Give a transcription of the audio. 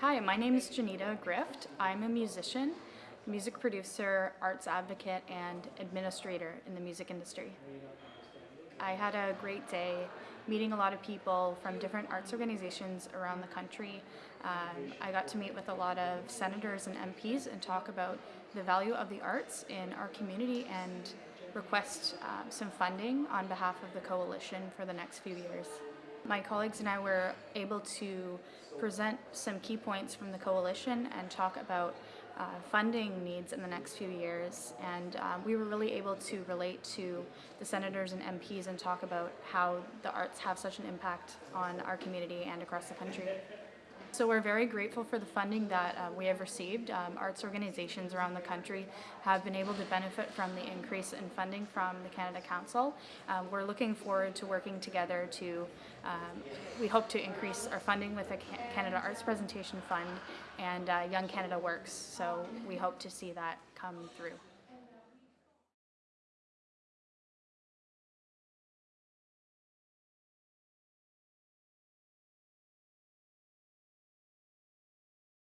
Hi, my name is Janita Grift. I'm a musician, music producer, arts advocate, and administrator in the music industry. I had a great day meeting a lot of people from different arts organizations around the country. Um, I got to meet with a lot of senators and MPs and talk about the value of the arts in our community and request um, some funding on behalf of the coalition for the next few years. My colleagues and I were able to present some key points from the coalition and talk about uh, funding needs in the next few years. And um, we were really able to relate to the senators and MPs and talk about how the arts have such an impact on our community and across the country. So we're very grateful for the funding that uh, we have received. Um, arts organizations around the country have been able to benefit from the increase in funding from the Canada Council. Um, we're looking forward to working together to, um, we hope to increase our funding with the Canada Arts Presentation Fund and uh, Young Canada Works. So we hope to see that come through.